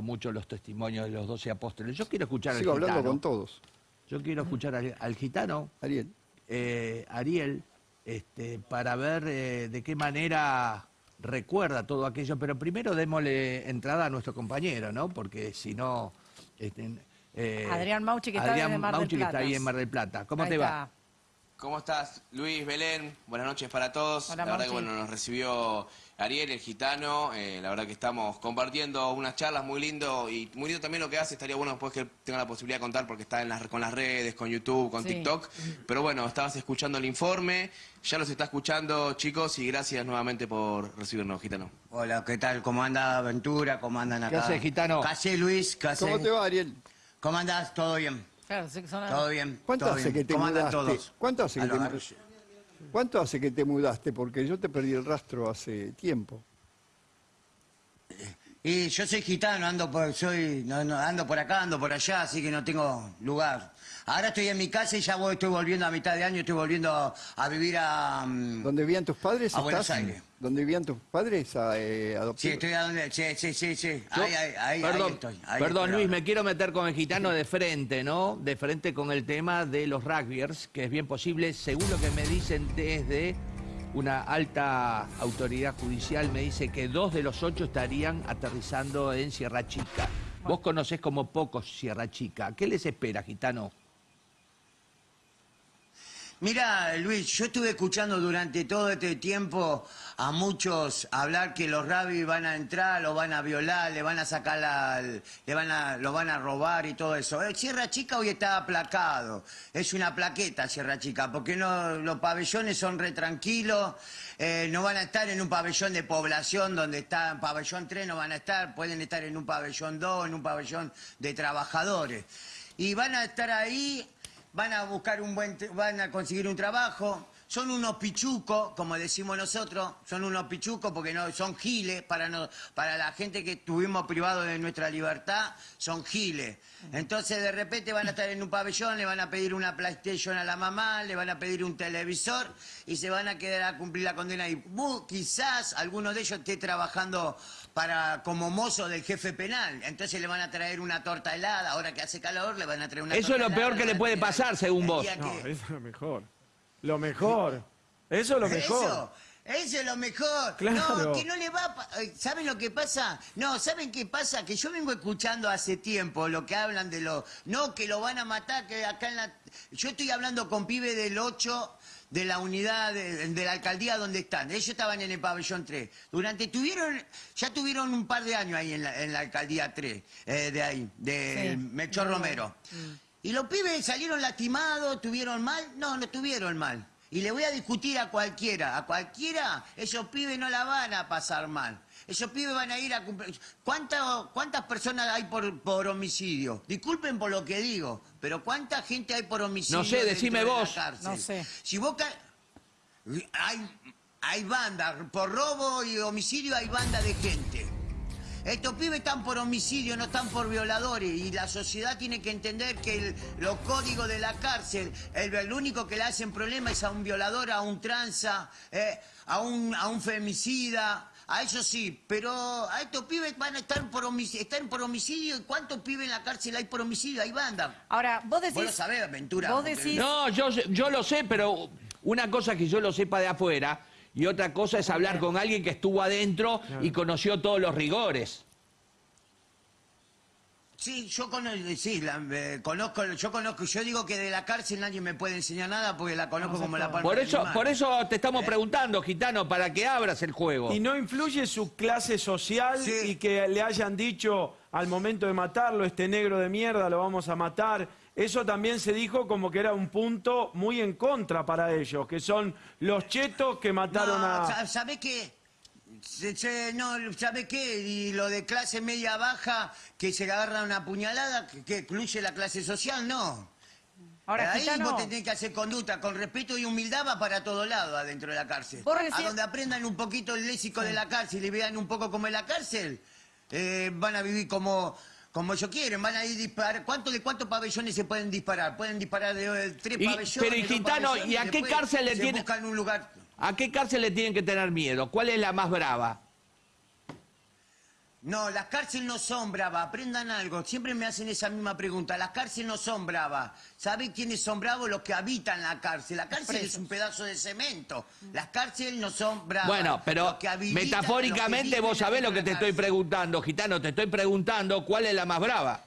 escuchado mucho los testimonios de los doce apóstoles. Yo quiero escuchar Sigo al gitano. hablando con todos. Yo quiero escuchar al, al gitano, Ariel. eh, Ariel, este, para ver eh, de qué manera recuerda todo aquello. Pero primero démosle entrada a nuestro compañero, ¿no? Porque si no... este, eh, Adrián Mauchi, que está Adrián Mar Mauchi, que está ahí en Mar del Plata. ¿Cómo Ahí te está. va? ¿Cómo estás, Luis, Belén? Buenas noches para todos. Hola, la verdad que bueno, nos recibió Ariel, el gitano. eh, la verdad que estamos compartiendo unas charlas muy lindo y muy lindo también lo que hace. Estaría bueno después que tenga la posibilidad de contar porque está en las, con las redes, con YouTube, con Sí. TikTok. Pero bueno, estabas escuchando el informe, ya los está escuchando chicos y gracias nuevamente por recibirnos, gitano. Hola, ¿qué tal? ¿Cómo anda Aventura? ¿Cómo andan acá? haces, gitano? ¿Qué hace, Luis? ¿Qué hace? ¿Cómo te va, Ariel? ¿Cómo andás? ¿Todo bien? Claro, sí que son- ¿Todo bien? ¿Cuánto ¿Todo hace bien? que te ¿Cómo andan mudaste? todos? ¿Cuánto hace que te mudaste? ¿Cuánto hace que te mudaste? Porque yo te perdí el rastro hace tiempo. Y yo soy gitano, ando por, soy, no, no, ando por acá, ando por allá, así que no tengo lugar. Ahora estoy en mi casa y ya voy, estoy volviendo a mitad de año, estoy volviendo a vivir a... mm, ¿Dónde vivían tus padres? A Buenos? Aires. ¿Dónde vivían tus padres? A, eh, Sí, estoy a donde... Sí, sí, sí, sí. Ahí, ahí, ahí, perdón, ahí estoy. ahí perdón estoy Luis, me quiero meter con el gitano de frente, ¿no? De frente con el tema de los rugbyers, que es bien posible, según lo que me dicen desde una alta autoridad judicial, me dice que dos de los ocho estarían aterrizando en Sierra Chica. Vos conocés como pocos Sierra Chica. ¿Qué les espera, gitano? Mira, Luis, yo estuve escuchando durante todo este tiempo a muchos hablar que los rabis van a entrar, lo van a violar, le van a sacar la, le van a, van a robar y todo eso. Eh, Sierra Chica hoy está aplacado, es una plaqueta Sierra Chica, porque no, los pabellones son re tranquilos, eh, no van a estar en un pabellón de población donde está en pabellón 3, no van a estar, pueden estar en un pabellón 2, en un pabellón de trabajadores. Y van a estar ahí van a buscar un buen, van a conseguir un trabajo. Son unos pichucos, como decimos nosotros, son unos pichucos porque no son giles para no, para la gente que estuvimos privados de nuestra libertad, son giles. Entonces de repente van a estar en un pabellón, le van a pedir una PlayStation a la mamá, le van a pedir un televisor y se van a quedar a cumplir la condena y bu- quizás alguno de ellos esté trabajando para como mozo del jefe penal. Entonces le van a traer una torta helada, ahora que hace calor le van a traer una Eso torta es lo peor helada, que le puede pasar, según vos. No, que- eso es lo mejor. Lo mejor. Eso es lo mejor. Eso, eso es lo mejor. Claro. No, que no le va a... pa- eh, ¿Saben lo que pasa? No, ¿saben qué pasa? Que yo vengo escuchando hace tiempo lo que hablan de lo... No, que lo van a matar, que acá en la... Yo estoy hablando con pibe del 8 de la unidad de, de la alcaldía donde están. Ellos estaban en el pabellón 3. Durante tuvieron, ya tuvieron un par de años ahí en la, en la alcaldía 3, eh, de ahí, de Sí. Melchor Romero. Mm. ¿Y los pibes salieron lastimados, tuvieron mal? No, no tuvieron mal. Y le voy a discutir a cualquiera, a cualquiera, esos pibes no la van a pasar mal. Esos pibes van a ir a cumplir... ¿Cuántas, cuántas personas hay por, por homicidio? Disculpen por lo que digo, pero ¿cuánta gente hay por homicidio No sé, decime de vos. cárcel? No sé. Si vos... ca- Hay, hay bandas, por robo y homicidio hay banda de gente. Estos pibes están por homicidio, no están por violadores. Y la sociedad tiene que entender que el- los códigos de la cárcel, el, el único que le hacen problema es a un violador, a un tranza, eh, a, un, a un femicida. A eso sí, pero a estos pibes van a estar por homicidio. Están por homicidio. ¿Y cuántos pibes en la cárcel hay por homicidio? Hay banda. Ahora, vos decís... Vos lo sabés, Ventura. Vos decís... No, yo, yo lo sé, pero una cosa que yo lo sepa de afuera y otra cosa es hablar con alguien que estuvo adentro y conoció todos los rigores. Sí, yo conozco, sí, la- eh, conozco, yo conozco, yo digo que de la cárcel nadie me puede enseñar nada porque la conozco como la palma Por de mi eso, mano. por eso te estamos preguntando, gitano, para que abras el juego. Y no influye su clase social Sí. y que le hayan dicho al momento de matarlo, este negro de mierda lo vamos a matar. Eso también se dijo como que era un punto muy en contra para ellos, que son los chetos que mataron no, a... sa- ¿sabe qué? Se- se- no, ¿sabe qué? Y lo de clase media baja, que se agarra una puñalada, que, que incluye la clase social, no. Ahora, Ahí Gitano, vos tenés que hacer conducta con respeto y humildad va para todo lado adentro de la cárcel. Recién- A donde aprendan un poquito el léxico de la cárcel y vean un poco cómo es la cárcel, eh, van a vivir como, como ellos quieren, van a ir disparar. ¿Cuánto de cuántos pabellones se pueden disparar? Pueden disparar de, eh, tres Y- pabellones. pero, y Gitano, ¿y a qué cárcel le se tiene- buscan un lugar. ¿A qué cárcel le tienen que tener miedo? ¿Cuál es la más brava? No, las cárceles no son bravas, aprendan algo. Siempre me hacen esa misma pregunta. Las cárceles no son bravas. ¿Saben quiénes son bravos? Los que habitan la cárcel. La cárcel es un pedazo de cemento. Las cárceles no son bravas. Bueno, pero Los que habitan- metafóricamente los que vos sabés lo que te estoy preguntando, Gitano, te estoy preguntando cuál es la más brava.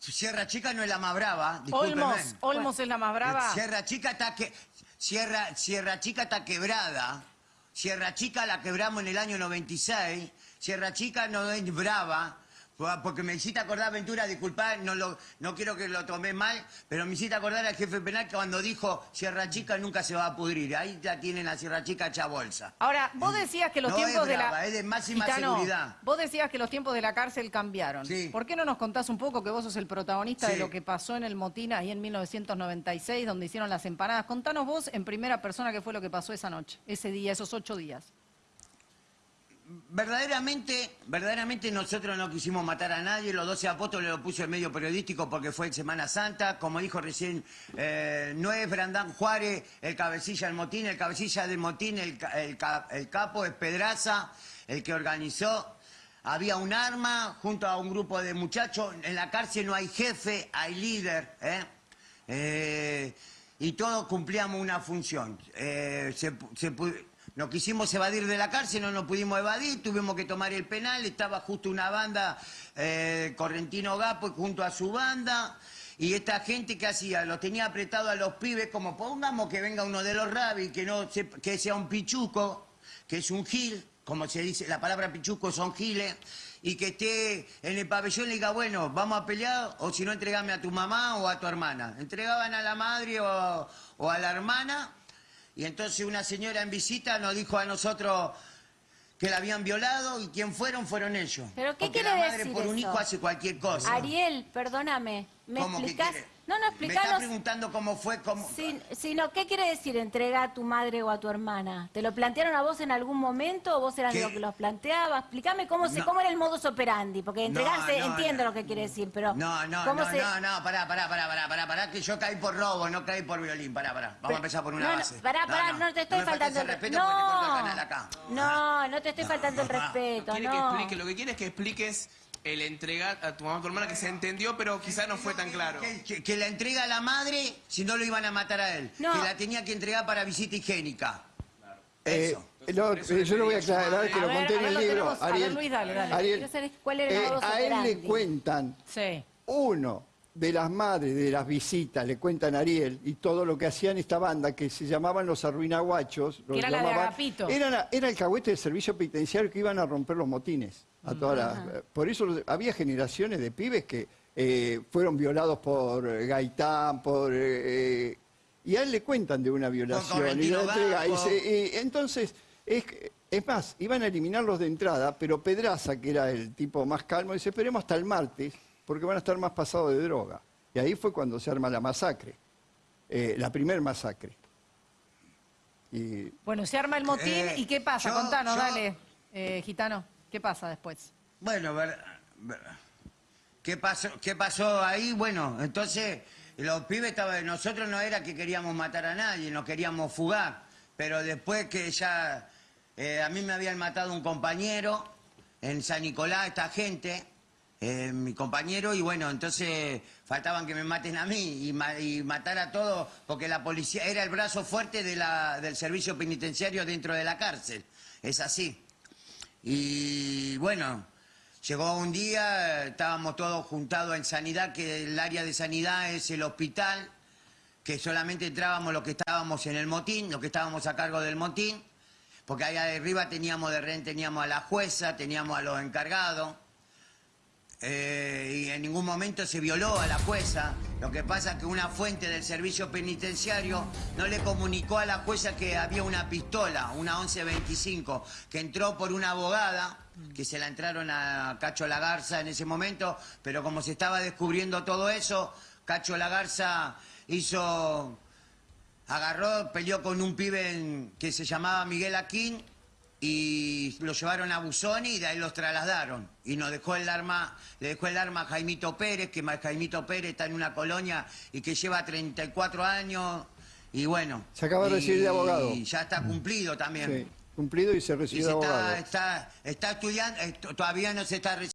Sierra Chica no es la más brava. Olmos, Olmos es la más brava. Sierra Chica está que Sierra Sierra Chica está quebrada. Sierra Chica la quebramos en el año 96. Sierra Chica no es brava. Porque me hiciste acordar, Aventura, disculpá, no, lo, no quiero que lo tomé mal, pero me hiciste acordar al jefe penal que cuando dijo Sierra Chica nunca se va a pudrir. Ahí ya tienen a Sierra Chica hecha bolsa. Ahora, vos decías que los No es tiempos de la... es de máxima Gitano, seguridad. Vos decías que los tiempos de la cárcel cambiaron. Sí. ¿Por qué no nos contás un poco que vos sos el protagonista de lo que pasó en el motín ahí en 1996, donde hicieron las empanadas? Contanos vos en primera persona qué fue lo que pasó esa noche, ese día, esos ocho días. Verdaderamente, verdaderamente nosotros no quisimos matar a nadie, los 12 apóstoles lo puso en medio periodístico porque fue en Semana Santa, como dijo recién, eh, no es Brandán Juárez el cabecilla del motín, el cabecilla del motín, el, ca- el ca- el capo es Pedraza, el que organizó. Había un arma junto a un grupo de muchachos, en la cárcel no hay jefe, hay líder, ¿eh? Eh, y todos cumplíamos una función. Eh, se nos quisimos evadir de la cárcel, no nos pudimos evadir, tuvimos que tomar el penal, estaba justo una banda, eh, Correntino Gapo junto a su banda, y esta gente que hacía, los tenía apretado a los pibes, como pongamos que venga uno de los rabis, que, no se- que sea un pichuco, que es un gil, como se dice, la palabra pichuco son giles, y que esté en el pabellón y diga, bueno, vamos a pelear, o si no, entregame a tu mamá o a tu hermana. Entregaban a la madre o a la hermana, y entonces una señora en visita nos dijo a nosotros que la habían violado, y quién fueron, fueron ellos. ¿Pero qué Porque quiere la madre decir por un eso? hijo hace cualquier cosa. Ariel, perdóname, ¿me ¿Cómo que explicás? No, no, Me está explicanos. preguntando cómo fue, cómo... Sin- sino, ¿qué quiere decir entrega a tu madre o a tu hermana? ¿Te lo plantearon a vos en algún momento o vos eras de ¿Qué? los que los planteaba? Explícame cómo, se, No. cómo era el modus operandi, porque entregarse, no, entiendo no. lo que quiere decir, pero No, no, ¿cómo no, se... no, no, pará, pará, pará, pará, pará, pará, que yo caí por robo, no caí por violín, pará, pará. Vamos a empezar por una no, no, base. pará, pará, no, te estoy faltando el respeto porque te corto el No, canal acá. no, no te estoy faltando el respeto, Quiere que no. explique, lo que quiere es que expliques el entregar a tu mamá, a tu hermana, que se entendió, pero quizás no fue tan claro. Que, que- que la entrega a la madre si no lo iban a matar a él. No. Que la tenía que entregar para visita higiénica. Eh, Eso. no, eh, yo lo voy a aclarar que A lo ver, conté a en ver, el libro. tenemos. A ver, Luis, dale, dale. Ariel, Quiero saber cuál era el eh, modus a él le cuentan Sí. uno de las madres de las visitas, le cuentan a Ariel, y todo lo que hacían esta banda, que se llamaban los arruinaguachos. los era la de llamaban- Agapito. Era, era el cagüete del servicio penitenciario que iban a romper los motines. A todas las- por eso los- había generaciones de pibes que eh, fueron violados por eh, Gaitán, por... eh, y a él le cuentan de una violación. Y, la entrega, y Gapo. se- y entonces, es, que- es más, iban a eliminarlos de entrada, pero Pedraza, que era el tipo más calmo, dice, esperemos hasta el martes, porque van a estar más pasados de droga. Y ahí fue cuando se arma la masacre, eh, la primer masacre. Y Bueno, se arma el motín Eh, y ¿qué pasa? yo- Contanos, yo- dale, eh, gitano. ¿Qué pasa después? Bueno, ver- ver- ¿qué pasó, ¿qué pasó ahí? Bueno, entonces los pibes estaban, nosotros no era que queríamos matar a nadie, no queríamos fugar, pero después que ya eh, a mí me habían matado un compañero en San Nicolás, esta gente, eh, mi compañero, y bueno, entonces faltaban que me maten a mí y, ma- y matar a todos, porque la policía era el brazo fuerte del servicio penitenciario dentro de la cárcel, es así. Y bueno, llegó un día, estábamos todos juntados en sanidad, que el área de sanidad es el hospital, que solamente entrábamos los que estábamos en el motín, los que estábamos a cargo del motín, porque allá arriba teníamos de rehén, teníamos a la jueza, teníamos a los encargados. Eh, y en ningún momento se violó a la jueza. Lo que pasa es que una fuente del servicio penitenciario no le comunicó a la jueza que había una pistola, una 1125, que entró por una abogada, que se la entraron a Cacho Lagarza en ese momento, pero como se estaba descubriendo todo eso, Cacho Lagarza hizo agarró, peleó con un pibe que se llamaba Miguel Aquín y lo llevaron a Busoni y de ahí los trasladaron. Y nos dejó el arma, le dejó el arma a Jaimito Pérez, que Jaimito Pérez está en una colonia y que lleva 34 años. Y bueno. Se acaba de y- recibir de abogado. Y ya está cumplido también. Sí. cumplido y se Y recibió se de abogado. está, está, está estudiando, eh, todavía no se está recibiendo.